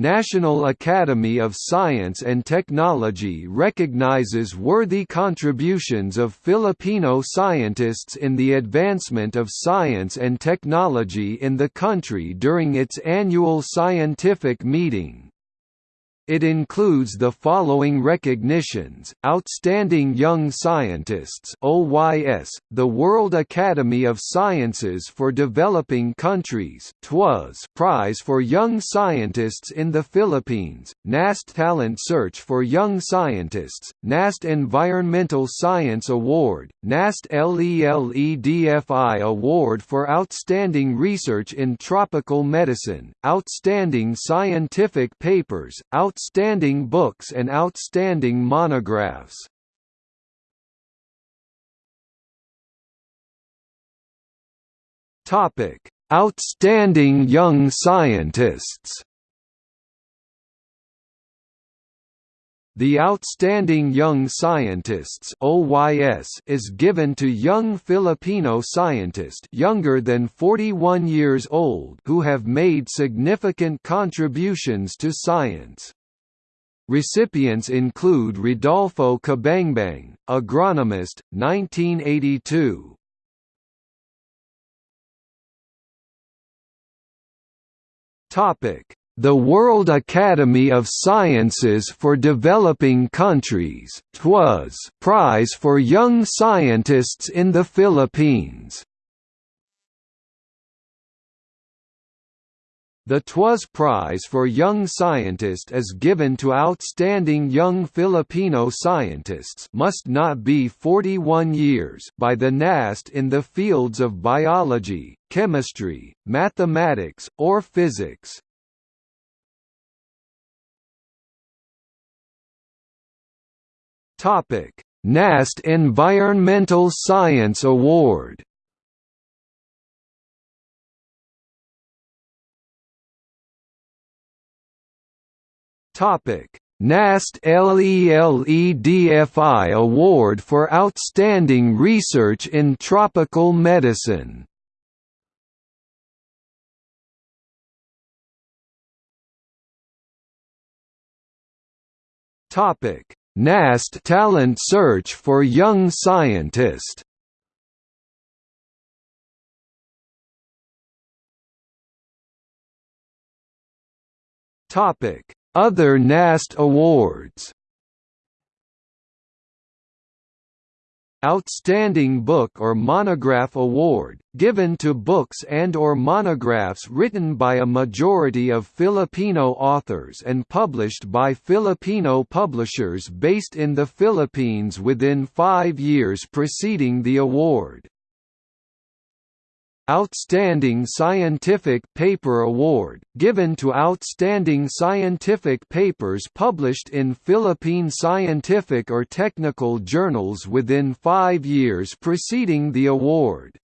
National Academy of Science and Technology recognizes worthy contributions of Filipino scientists in the advancement of science and technology in the country during its annual scientific meeting. It includes the following recognitions, Outstanding Young Scientists OYS, the World Academy of Sciences for Developing Countries TWAS Prize for Young Scientists in the Philippines, NAST Talent Search for Young Scientists, NAST Environmental Science Award, NAST LELEDFI Award for Outstanding Research in Tropical Medicine, Outstanding Scientific Papers, Outstanding Outstanding books and outstanding monographs. Topic: Outstanding young scientists. The Outstanding Young Scientists (OYS) is given to young Filipino scientists younger than 41 years old who have made significant contributions to science. Recipients include Rodolfo Cabangbang, agronomist, 1982. Topic: The World Academy of Sciences for Developing Countries (TWAS) Prize for Young Scientists in the Philippines. The TWAS Prize for Young Scientist is given to outstanding young Filipino scientists must not be 41 years by the NAST in the fields of biology, chemistry, mathematics, or physics. NAST Environmental Science Award Topic: NAST LELEDFI Award for Outstanding Research in Tropical Medicine. Topic: NAST Talent Search for Young Scientist. Topic: other NAST awards Outstanding Book or Monograph Award, given to books and or monographs written by a majority of Filipino authors and published by Filipino publishers based in the Philippines within five years preceding the award. Outstanding Scientific Paper Award, given to outstanding scientific papers published in Philippine scientific or technical journals within five years preceding the award.